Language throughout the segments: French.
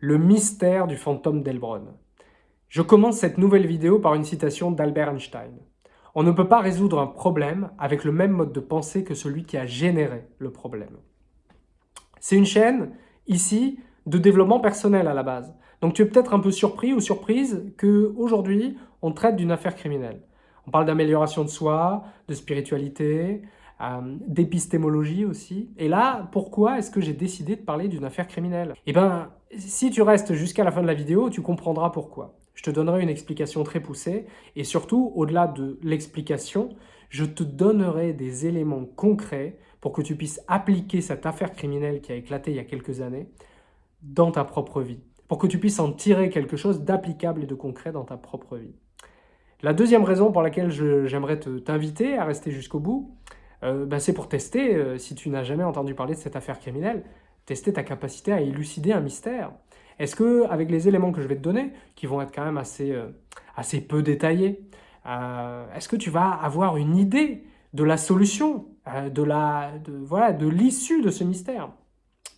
le mystère du fantôme d'Elbron. Je commence cette nouvelle vidéo par une citation d'Albert Einstein. On ne peut pas résoudre un problème avec le même mode de pensée que celui qui a généré le problème. C'est une chaîne, ici, de développement personnel à la base. Donc tu es peut-être un peu surpris ou surprise qu'aujourd'hui, on traite d'une affaire criminelle. On parle d'amélioration de soi, de spiritualité, euh, d'épistémologie aussi. Et là, pourquoi est-ce que j'ai décidé de parler d'une affaire criminelle? Eh bien, si tu restes jusqu'à la fin de la vidéo, tu comprendras pourquoi. Je te donnerai une explication très poussée et surtout, au-delà de l'explication, je te donnerai des éléments concrets pour que tu puisses appliquer cette affaire criminelle qui a éclaté il y a quelques années dans ta propre vie, pour que tu puisses en tirer quelque chose d'applicable et de concret dans ta propre vie. La deuxième raison pour laquelle j'aimerais t'inviter à rester jusqu'au bout, euh, bah, c'est pour tester, euh, si tu n'as jamais entendu parler de cette affaire criminelle, tester ta capacité à élucider un mystère. Est-ce que, avec les éléments que je vais te donner, qui vont être quand même assez, euh, assez peu détaillés, est-ce que tu vas avoir une idée de la solution, de la, de, voilà, de l'issue de ce mystère?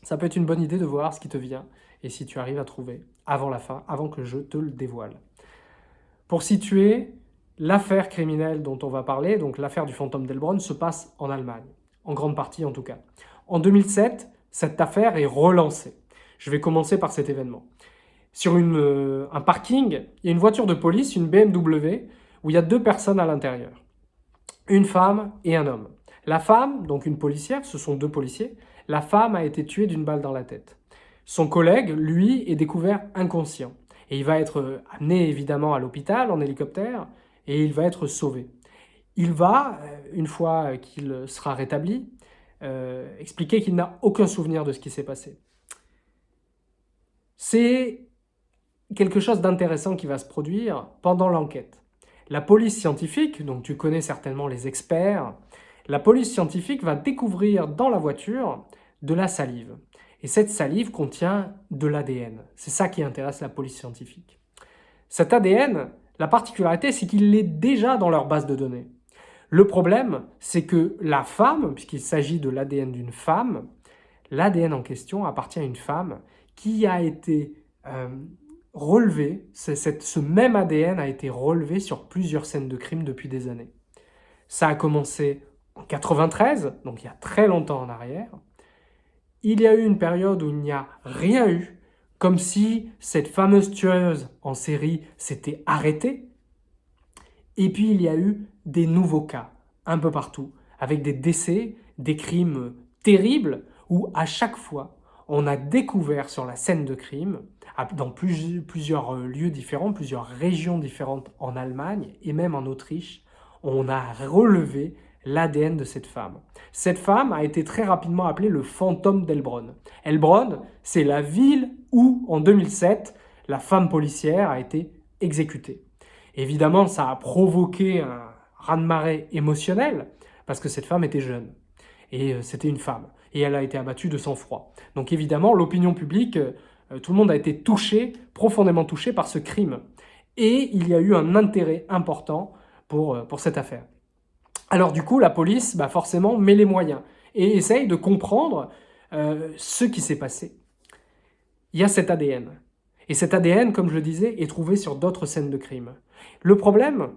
Ça peut être une bonne idée de voir ce qui te vient et si tu arrives à trouver avant la fin, avant que je te le dévoile. Pour situer, L'affaire criminelle dont on va parler, donc l'affaire du fantôme d'Elbron, se passe en Allemagne, en grande partie en tout cas. En 2007, cette affaire est relancée. Je vais commencer par cet événement. Sur euh, un parking, il y a une voiture de police, une BMW, où il y a deux personnes à l'intérieur. Une femme et un homme. La femme, donc une policière, ce sont deux policiers, la femme a été tuée d'une balle dans la tête. Son collègue, lui, est découvert inconscient. Et il va être amené évidemment à l'hôpital en hélicoptère, et il va être sauvé. Il va, euh, une fois qu'il sera rétabli, euh, expliquer qu'il n'a aucun souvenir de ce qui s'est passé. C'est quelque chose d'intéressant qui va se produire pendant l'enquête. La police scientifique, donc tu connais certainement les experts, la police scientifique va découvrir dans la voiture de la salive. Et cette salive contient de l'ADN. C'est ça qui intéresse la police scientifique. Cet ADN, la particularité, c'est qu'il est déjà dans leur base de données. Le problème, c'est que la femme, puisqu'il s'agit de l'ADN d'une femme, l'ADN en question appartient à une femme qui a été euh, relevé, ce même ADN a été relevé sur plusieurs scènes de crime depuis des années. Ça a commencé en 93, donc il y a très longtemps en arrière. Il y a eu une période où il n'y a rien eu, comme si cette fameuse tueuse en série s'était arrêtée. Et puis il y a eu des nouveaux cas, un peu partout, avec des décès, des crimes terribles, où à chaque fois, on a découvert sur la scène de crime, dans plusieurs lieux différents, plusieurs régions différentes en Allemagne et même en Autriche, on a relevé l'ADN de cette femme. Cette femme a été très rapidement appelée le fantôme d'Elbron. Elbron, c'est la ville où, en 2007, la femme policière a été exécutée. Évidemment, ça a provoqué un raz-de-marée émotionnel, parce que cette femme était jeune, et euh, c'était une femme, et elle a été abattue de sang-froid. Donc évidemment, l'opinion publique, euh, tout le monde a été touché, profondément touché par ce crime. Et il y a eu un intérêt important pour, euh, pour cette affaire. Alors du coup, la police, bah forcément, met les moyens et essaye de comprendre euh, ce qui s'est passé. Il y a cet ADN. Et cet ADN, comme je le disais, est trouvé sur d'autres scènes de crime. Le problème,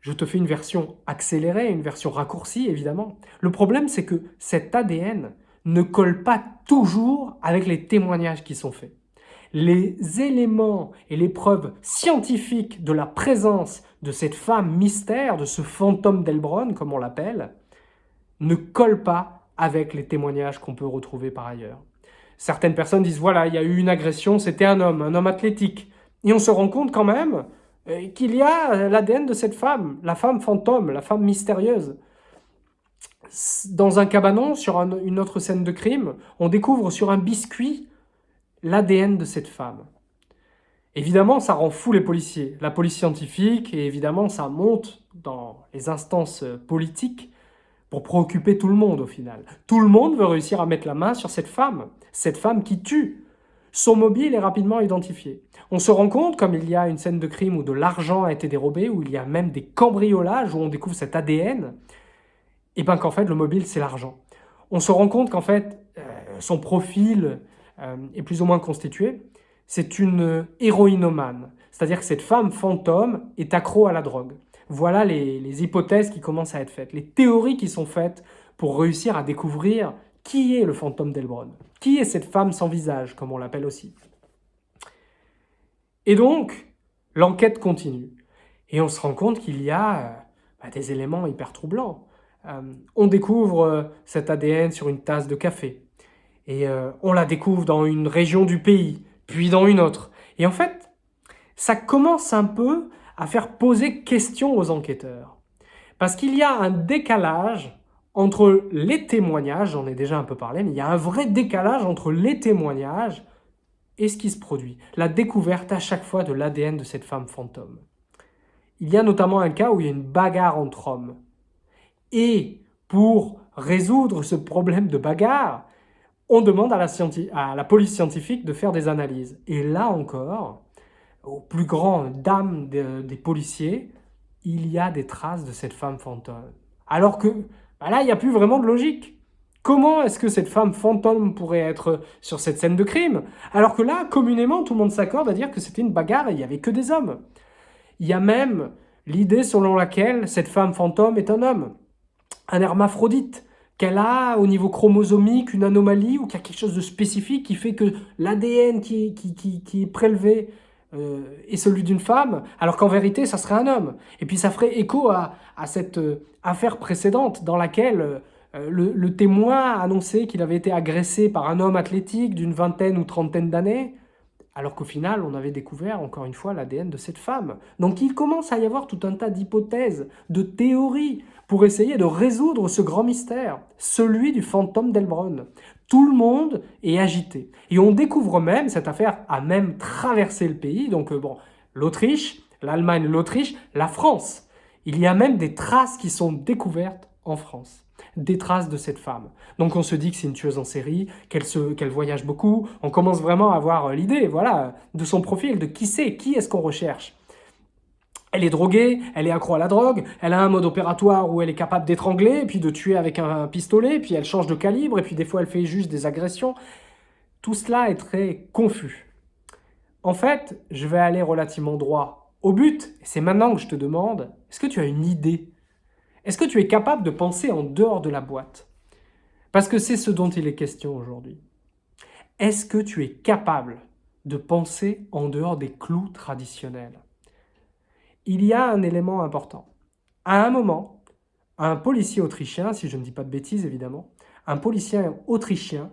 je te fais une version accélérée, une version raccourcie, évidemment. Le problème, c'est que cet ADN ne colle pas toujours avec les témoignages qui sont faits les éléments et les preuves scientifiques de la présence de cette femme mystère, de ce fantôme d'Elbron, comme on l'appelle, ne collent pas avec les témoignages qu'on peut retrouver par ailleurs. Certaines personnes disent, voilà, il y a eu une agression, c'était un homme, un homme athlétique. Et on se rend compte quand même qu'il y a l'ADN de cette femme, la femme fantôme, la femme mystérieuse. Dans un cabanon, sur une autre scène de crime, on découvre sur un biscuit l'ADN de cette femme. Évidemment, ça rend fou les policiers, la police scientifique, et évidemment, ça monte dans les instances politiques pour préoccuper tout le monde au final. Tout le monde veut réussir à mettre la main sur cette femme, cette femme qui tue. Son mobile est rapidement identifié. On se rend compte, comme il y a une scène de crime où de l'argent a été dérobé, où il y a même des cambriolages, où on découvre cet ADN, et bien qu'en fait, le mobile, c'est l'argent. On se rend compte qu'en fait, euh, son profil, euh, est plus ou moins constitué. c'est une héroïnomane. C'est-à-dire que cette femme fantôme est accro à la drogue. Voilà les, hypothèses qui commencent à être faites, les théories qui sont faites pour réussir à découvrir qui est le fantôme d'Elbron. Qui est cette femme sans visage, comme on l'appelle aussi? Et donc, l'enquête continue. Et on se rend compte qu'il y a euh, bah, des éléments hyper troublants. Euh, on découvre euh, cet ADN sur une tasse de café. Et on la découvre dans une région du pays, puis dans une autre. Et en fait, ça commence un peu à faire poser question aux enquêteurs. Parce qu'il y a un décalage entre les témoignages, j'en ai déjà un peu parlé, mais il y a un vrai décalage entre les témoignages et ce qui se produit. La découverte à chaque fois de l'ADN de cette femme fantôme. Il y a notamment un cas où il y a une bagarre entre hommes. Et pour résoudre ce problème de bagarre, on demande à la, police scientifique de faire des analyses. Et là encore, au plus grand dame des policiers, il y a des traces de cette femme fantôme. Alors que bah là, il n'y a plus vraiment de logique. Comment est-ce que cette femme fantôme pourrait être sur cette scène de crime? Alors que là, communément, tout le monde s'accorde à dire que c'était une bagarre et il n'y avait que des hommes. Il y a même l'idée selon laquelle cette femme fantôme est un homme, un hermaphrodite, qu'elle a au niveau chromosomique une anomalie ou qu'il y a quelque chose de spécifique qui fait que l'ADN qui, qui, est prélevé euh, est celui d'une femme, alors qu'en vérité, ça serait un homme. Et puis ça ferait écho à, cette euh, affaire précédente dans laquelle euh, le, le, témoin a annoncé qu'il avait été agressé par un homme athlétique d'une vingtaine ou trentaine d'années, alors qu'au final, on avait découvert, encore une fois, l'ADN de cette femme. Donc il commence à y avoir tout un tas d'hypothèses, de théories, pour essayer de résoudre ce grand mystère, celui du fantôme d'Elbron. Tout le monde est agité. Et on découvre même, cette affaire a même traversé le pays, donc euh, bon, l'Autriche, l'Allemagne, l'Autriche, la France. Il y a même des traces qui sont découvertes en France des traces de cette femme. Donc on se dit que c'est une tueuse en série, qu'elle voyage beaucoup, on commence vraiment à avoir euh, l'idée voilà, de son profil, de qui c'est, qui est-ce qu'on recherche. Elle est droguée, elle est accro à la drogue, elle a un mode opératoire où elle est capable d'étrangler, puis de tuer avec un pistolet, puis elle change de calibre, et puis des fois elle fait juste des agressions. Tout cela est très confus. En fait, je vais aller relativement droit au but, et c'est maintenant que je te demande, est-ce que tu as une idée? Est-ce que tu es capable de penser en dehors de la boîte? Parce que c'est ce dont il est question aujourd'hui. Est-ce que tu es capable de penser en dehors des clous traditionnels? Il y a un élément important. À un moment, un policier autrichien, si je ne dis pas de bêtises évidemment, un policier autrichien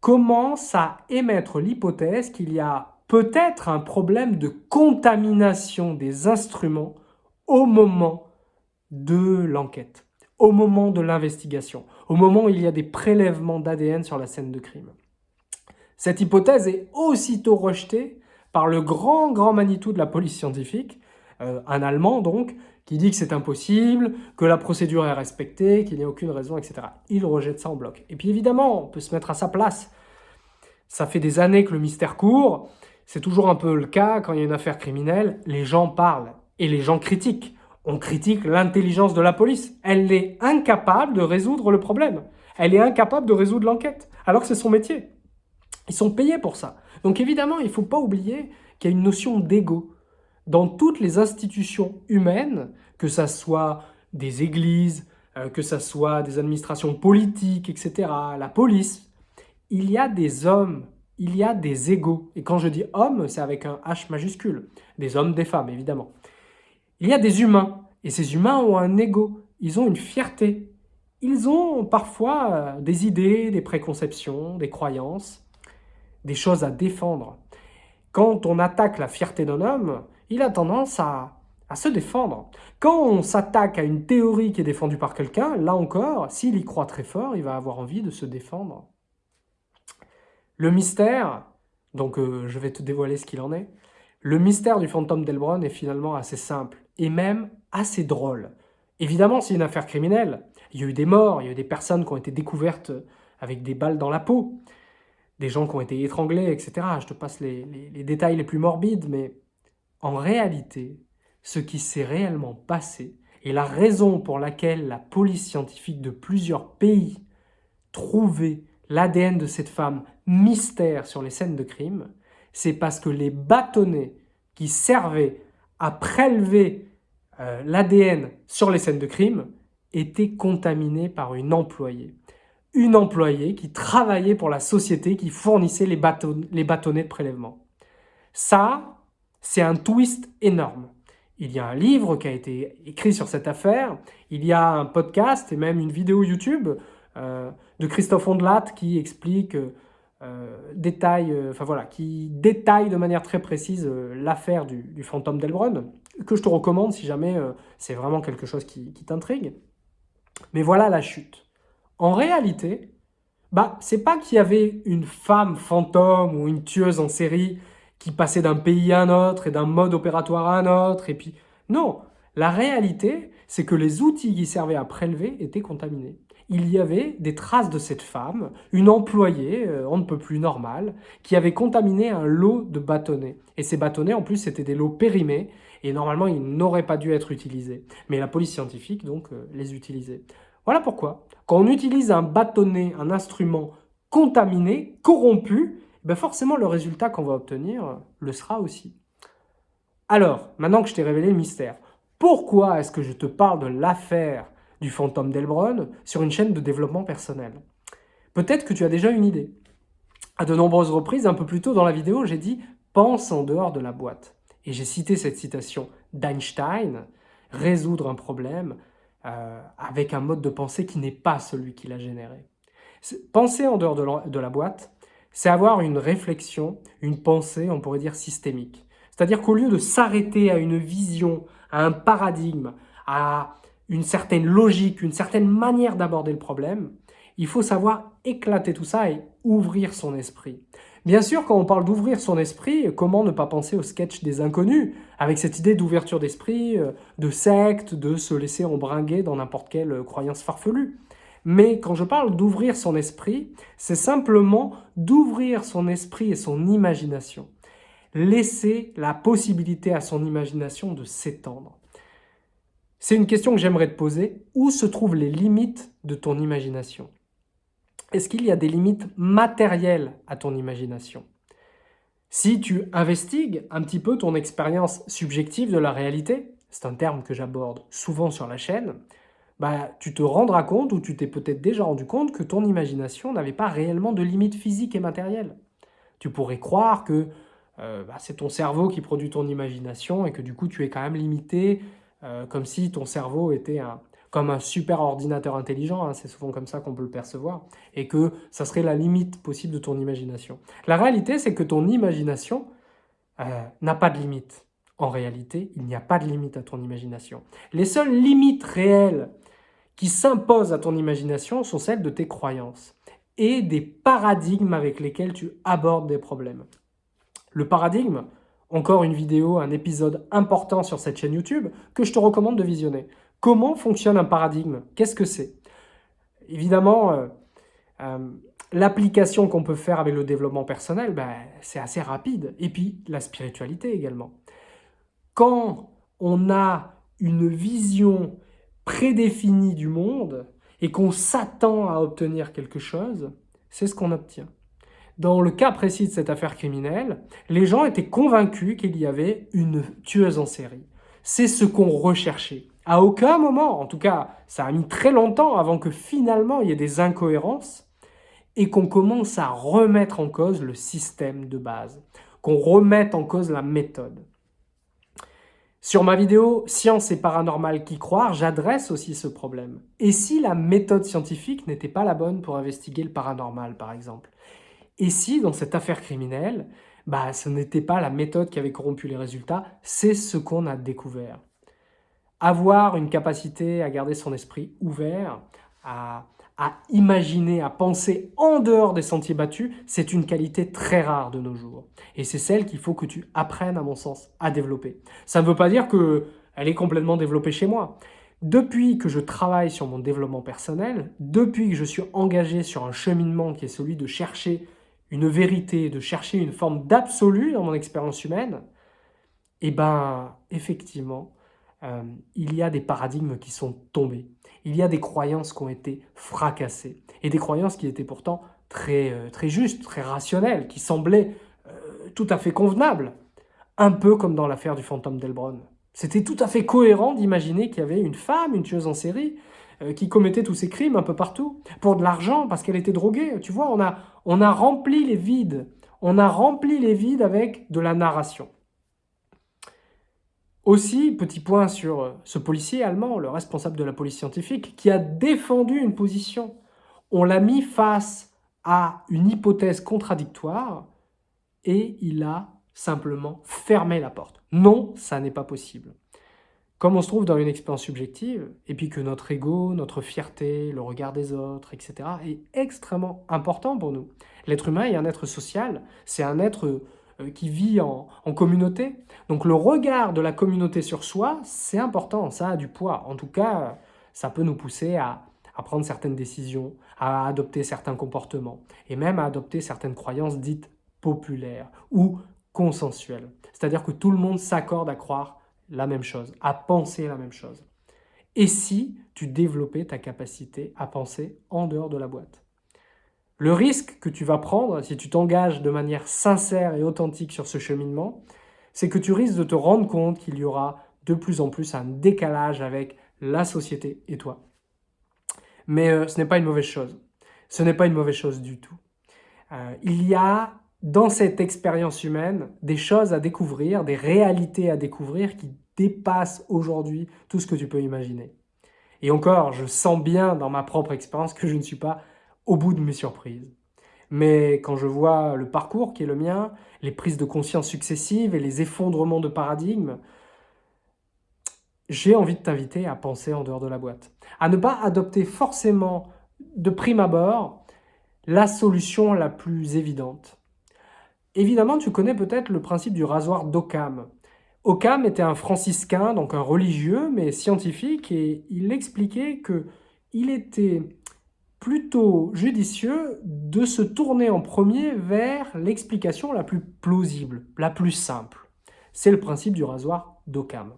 commence à émettre l'hypothèse qu'il y a peut-être un problème de contamination des instruments au moment de l'enquête, au moment de l'investigation, au moment où il y a des prélèvements d'ADN sur la scène de crime. Cette hypothèse est aussitôt rejetée par le grand, grand Manitou de la police scientifique, euh, un Allemand donc, qui dit que c'est impossible, que la procédure est respectée, qu'il n'y a aucune raison, etc. Il rejette ça en bloc. Et puis évidemment, on peut se mettre à sa place. Ça fait des années que le mystère court, c'est toujours un peu le cas quand il y a une affaire criminelle, les gens parlent et les gens critiquent. On critique l'intelligence de la police. Elle est incapable de résoudre le problème. Elle est incapable de résoudre l'enquête, alors que c'est son métier. Ils sont payés pour ça. Donc évidemment, il ne faut pas oublier qu'il y a une notion d'ego dans toutes les institutions humaines, que ce soit des églises, euh, que ce soit des administrations politiques, etc., la police, il y a des hommes, il y a des égaux. Et quand je dis hommes, c'est avec un H majuscule. Des hommes, des femmes, évidemment. Il y a des humains, et ces humains ont un ego, ils ont une fierté. Ils ont parfois euh, des idées, des préconceptions, des croyances, des choses à défendre. Quand on attaque la fierté d'un homme, il a tendance à, se défendre. Quand on s'attaque à une théorie qui est défendue par quelqu'un, là encore, s'il y croit très fort, il va avoir envie de se défendre. Le mystère, donc euh, je vais te dévoiler ce qu'il en est, le mystère du fantôme d'Elbron est finalement assez simple et même assez drôle. Évidemment, c'est une affaire criminelle. Il y a eu des morts, il y a eu des personnes qui ont été découvertes avec des balles dans la peau, des gens qui ont été étranglés, etc. Je te passe les détails les plus morbides, mais en réalité, ce qui s'est réellement passé et la raison pour laquelle la police scientifique de plusieurs pays trouvait l'ADN de cette femme mystère sur les scènes de crime, C'est parce que les bâtonnets qui servaient à prélever euh, l'ADN sur les scènes de crime étaient contaminés par une employée. Une employée qui travaillait pour la société qui fournissait les, les bâtonnets de prélèvement. Ça, c'est un twist énorme. Il y a un livre qui a été écrit sur cette affaire, il y a un podcast et même une vidéo YouTube euh, de Christophe Ondelat qui explique, euh, détaille, euh, voilà, qui détaille de manière très précise l'affaire du, fantôme d'Elbron, que je te recommande si jamais c'est vraiment quelque chose qui, qui t'intrigue. Mais voilà la chute. En réalité, bah, c'est pas qu'il y avait une femme fantôme ou une tueuse en série qui passait d'un pays à un autre et d'un mode opératoire à un autre. Et puis, non, la réalité, c'est que les outils qui servaient à prélever étaient contaminés. Il y avait des traces de cette femme, une employée, euh, on ne peut plus normale, qui avait contaminé un lot de bâtonnets. Et ces bâtonnets, en plus, c'était des lots périmés, et normalement, ils n'auraient pas dû être utilisés. Mais la police scientifique, donc, euh, les utilisait. Voilà pourquoi, quand on utilise un bâtonnet, un instrument contaminé, corrompu, ben forcément le résultat qu'on va obtenir le sera aussi. Alors, maintenant que je t'ai révélé le mystère, pourquoi est-ce que je te parle de l'affaire du fantôme d'Elbron sur une chaîne de développement personnel? Peut-être que tu as déjà une idée. À de nombreuses reprises, un peu plus tôt dans la vidéo, j'ai dit « pense en dehors de la boîte ». Et j'ai cité cette citation d'Einstein, « résoudre un problème euh, avec un mode de pensée qui n'est pas celui qui l'a généré ». Penser en dehors de la boîte, c'est avoir une réflexion, une pensée, on pourrait dire systémique. C'est-à-dire qu'au lieu de s'arrêter à une vision, à un paradigme, à une certaine logique, une certaine manière d'aborder le problème, il faut savoir éclater tout ça et ouvrir son esprit. Bien sûr, quand on parle d'ouvrir son esprit, comment ne pas penser au sketch des inconnus, avec cette idée d'ouverture d'esprit, euh, de secte, de se laisser embringuer dans n'importe quelle croyance farfelue. Mais quand je parle d'ouvrir son esprit, c'est simplement d'ouvrir son esprit et son imagination. Laisser la possibilité à son imagination de s'étendre. C'est une question que j'aimerais te poser. Où se trouvent les limites de ton imagination? Est-ce qu'il y a des limites matérielles à ton imagination? Si tu investigues un petit peu ton expérience subjective de la réalité, c'est un terme que j'aborde souvent sur la chaîne, bah, tu te rendras compte, ou tu t'es peut-être déjà rendu compte, que ton imagination n'avait pas réellement de limites physiques et matérielles. Tu pourrais croire que euh, bah, c'est ton cerveau qui produit ton imagination et que du coup tu es quand même limité, euh, comme si ton cerveau était un, comme un super ordinateur intelligent, hein, c'est souvent comme ça qu'on peut le percevoir, et que ça serait la limite possible de ton imagination. La réalité, c'est que ton imagination euh, n'a pas de limite. En réalité, il n'y a pas de limite à ton imagination. Les seules limites réelles qui s'imposent à ton imagination sont celles de tes croyances et des paradigmes avec lesquels tu abordes des problèmes. Le paradigme, encore une vidéo, un épisode important sur cette chaîne YouTube que je te recommande de visionner. Comment fonctionne un paradigme? Qu'est-ce que c'est? Évidemment, euh, euh, l'application qu'on peut faire avec le développement personnel, ben, c'est assez rapide. Et puis, la spiritualité également. Quand on a une vision prédéfini du monde et qu'on s'attend à obtenir quelque chose, c'est ce qu'on obtient. Dans le cas précis de cette affaire criminelle, les gens étaient convaincus qu'il y avait une tueuse en série. C'est ce qu'on recherchait. À aucun moment, en tout cas, ça a mis très longtemps avant que finalement il y ait des incohérences et qu'on commence à remettre en cause le système de base, qu'on remette en cause la méthode. Sur ma vidéo « Science et paranormal qui croire », j'adresse aussi ce problème. Et si la méthode scientifique n'était pas la bonne pour investiguer le paranormal, par exemple? Et si, dans cette affaire criminelle, bah, ce n'était pas la méthode qui avait corrompu les résultats, c'est ce qu'on a découvert. Avoir une capacité à garder son esprit ouvert, à à imaginer, à penser en dehors des sentiers battus, c'est une qualité très rare de nos jours. Et c'est celle qu'il faut que tu apprennes, à mon sens, à développer. Ça ne veut pas dire qu'elle est complètement développée chez moi. Depuis que je travaille sur mon développement personnel, depuis que je suis engagé sur un cheminement qui est celui de chercher une vérité, de chercher une forme d'absolu dans mon expérience humaine, eh ben, effectivement, euh, il y a des paradigmes qui sont tombés. Il y a des croyances qui ont été fracassées. Et des croyances qui étaient pourtant très, euh, justes, très rationnelles, qui semblaient euh, tout à fait convenable. Un peu comme dans l'affaire du fantôme d'Elbron. C'était tout à fait cohérent d'imaginer qu'il y avait une femme, une tueuse en série, euh, qui commettait tous ces crimes un peu partout, pour de l'argent, parce qu'elle était droguée. Tu vois, on a, on a rempli les vides. On a rempli les vides avec de la narration. Aussi, petit point sur euh, ce policier allemand, le responsable de la police scientifique, qui a défendu une position. On l'a mis face à une hypothèse contradictoire et il a simplement fermé la porte. Non, ça n'est pas possible. Comme on se trouve dans une expérience subjective, et puis que notre ego, notre fierté, le regard des autres, etc., est extrêmement important pour nous. L'être humain est un être social, c'est un être qui vit en, communauté. Donc le regard de la communauté sur soi, c'est important, ça a du poids. En tout cas, ça peut nous pousser à, à prendre certaines décisions, à adopter certains comportements, et même à adopter certaines croyances dites populaires ou consensuelles. C'est-à-dire que tout le monde s'accorde à croire la même chose, à penser la même chose. Et si tu développais ta capacité à penser en dehors de la boîte? Le risque que tu vas prendre si tu t'engages de manière sincère et authentique sur ce cheminement, c'est que tu risques de te rendre compte qu'il y aura de plus en plus un décalage avec la société et toi. Mais euh, ce n'est pas une mauvaise chose. Ce n'est pas une mauvaise chose du tout. Euh, il y a dans cette expérience humaine des choses à découvrir, des réalités à découvrir qui dépassent aujourd'hui tout ce que tu peux imaginer. Et encore, je sens bien dans ma propre expérience que je ne suis pas au bout de mes surprises. Mais quand je vois le parcours qui est le mien, les prises de conscience successives et les effondrements de paradigmes, j'ai envie de t'inviter à penser en dehors de la boîte. À ne pas adopter forcément de prime abord la solution la plus évidente. Évidemment, tu connais peut-être le principe du rasoir d'Occam. Occam était un franciscain, donc un religieux, mais scientifique, et il expliquait que il était plutôt judicieux de se tourner en premier vers l'explication la plus plausible, la plus simple. C'est le principe du rasoir d'Occam.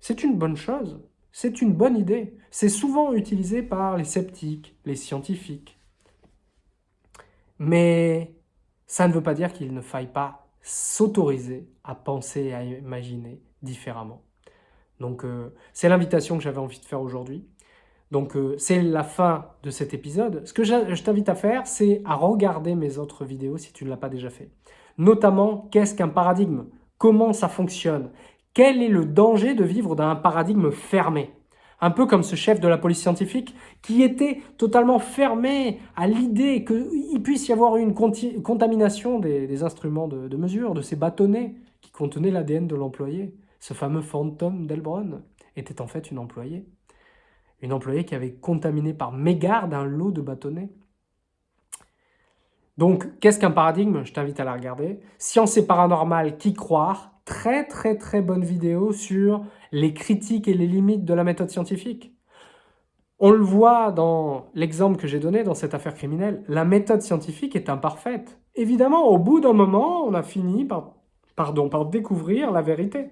C'est une bonne chose, c'est une bonne idée. C'est souvent utilisé par les sceptiques, les scientifiques. Mais ça ne veut pas dire qu'il ne faille pas s'autoriser à penser et à imaginer différemment. Donc euh, c'est l'invitation que j'avais envie de faire aujourd'hui. Donc euh, c'est la fin de cet épisode. Ce que je, t'invite à faire, c'est à regarder mes autres vidéos si tu ne l'as pas déjà fait. Notamment, qu'est-ce qu'un paradigme? Comment ça fonctionne? Quel est le danger de vivre dans un paradigme fermé? Un peu comme ce chef de la police scientifique qui était totalement fermé à l'idée qu'il puisse y avoir une contamination des, instruments de, mesure, de ces bâtonnets qui contenaient l'ADN de l'employé. Ce fameux fantôme d'Elbron était en fait une employée. Une employée qui avait contaminé par mégarde un lot de bâtonnets. Donc, qu'est-ce qu'un paradigme? Je t'invite à la regarder. Science et paranormal, qui croire? Très très très bonne vidéo sur les critiques et les limites de la méthode scientifique. On le voit dans l'exemple que j'ai donné dans cette affaire criminelle, la méthode scientifique est imparfaite. Évidemment, au bout d'un moment, on a fini par, pardon, par découvrir la vérité.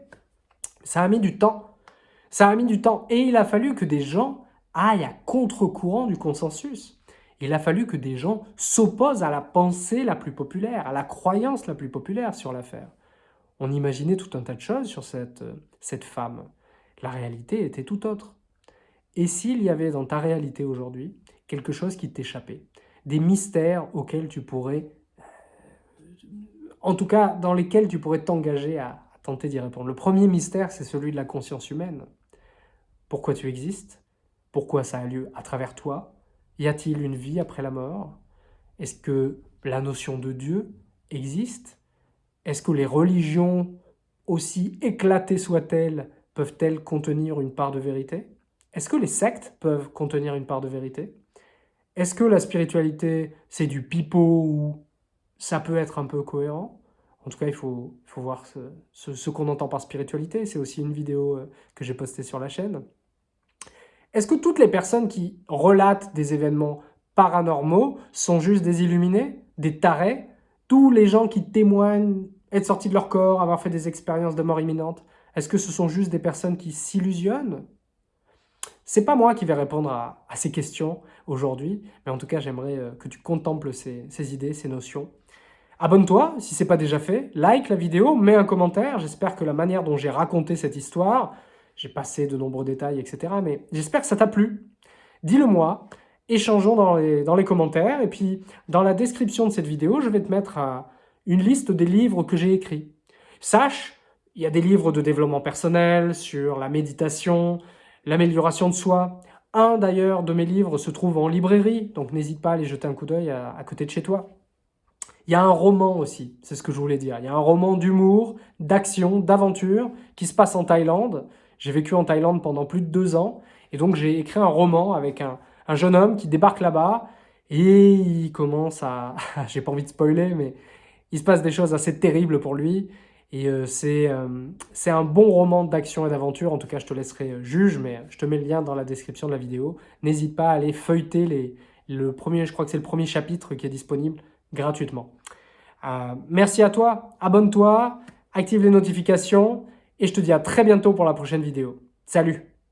Ça a mis du temps. Ça a mis du temps. Et il a fallu que des gens aillent à contre-courant du consensus. Il a fallu que des gens s'opposent à la pensée la plus populaire, à la croyance la plus populaire sur l'affaire. On imaginait tout un tas de choses sur cette, cette femme. La réalité était tout autre. Et s'il y avait dans ta réalité aujourd'hui quelque chose qui t'échappait, des mystères auxquels tu pourrais, euh, en tout cas dans lesquels tu pourrais t'engager à, à tenter d'y répondre. Le premier mystère, c'est celui de la conscience humaine. Pourquoi tu existes? Pourquoi ça a lieu à travers toi? Y a-t-il une vie après la mort? Est-ce que la notion de Dieu existe? Est-ce que les religions, aussi éclatées soient-elles, peuvent-elles contenir une part de vérité? Est-ce que les sectes peuvent contenir une part de vérité? Est-ce que la spiritualité, c'est du pipeau ou ça peut être un peu cohérent? En tout cas, il faut, voir ce, qu'on entend par spiritualité. C'est aussi une vidéo euh, que j'ai postée sur la chaîne. Est-ce que toutes les personnes qui relatent des événements paranormaux sont juste des illuminés, des tarés tous les gens qui témoignent être sortis de leur corps, avoir fait des expériences de mort imminente, est-ce que ce sont juste des personnes qui s'illusionnent? C'est pas moi qui vais répondre à, ces questions aujourd'hui, mais en tout cas, j'aimerais euh, que tu contemples ces, idées, ces notions. Abonne-toi si ce n'est pas déjà fait, like la vidéo, mets un commentaire. J'espère que la manière dont j'ai raconté cette histoire, j'ai passé de nombreux détails, etc. Mais j'espère que ça t'a plu. Dis-le moi, échangeons dans les, commentaires. Et puis, dans la description de cette vidéo, je vais te mettre euh, une liste des livres que j'ai écrits. Sache, il y a des livres de développement personnel, sur la méditation, l'amélioration de soi. Un d'ailleurs de mes livres se trouve en librairie, donc n'hésite pas à aller jeter un coup d'œil à côté de chez toi. Il y a un roman aussi, c'est ce que je voulais dire. Il y a un roman d'humour, d'action, d'aventure qui se passe en Thaïlande. J'ai vécu en Thaïlande pendant plus de deux ans et donc j'ai écrit un roman avec un, jeune homme qui débarque là-bas et il commence à... j'ai pas envie de spoiler, mais il se passe des choses assez terribles pour lui. Et euh, euh, c'est un bon roman d'action et d'aventure. En tout cas, je te laisserai euh, juge, mais je te mets le lien dans la description de la vidéo. N'hésite pas à aller feuilleter les, le premier, je crois que c'est le premier chapitre qui est disponible gratuitement. merci à toi, abonne-toi, active les notifications et je te dis à très bientôt pour la prochaine vidéo. Salut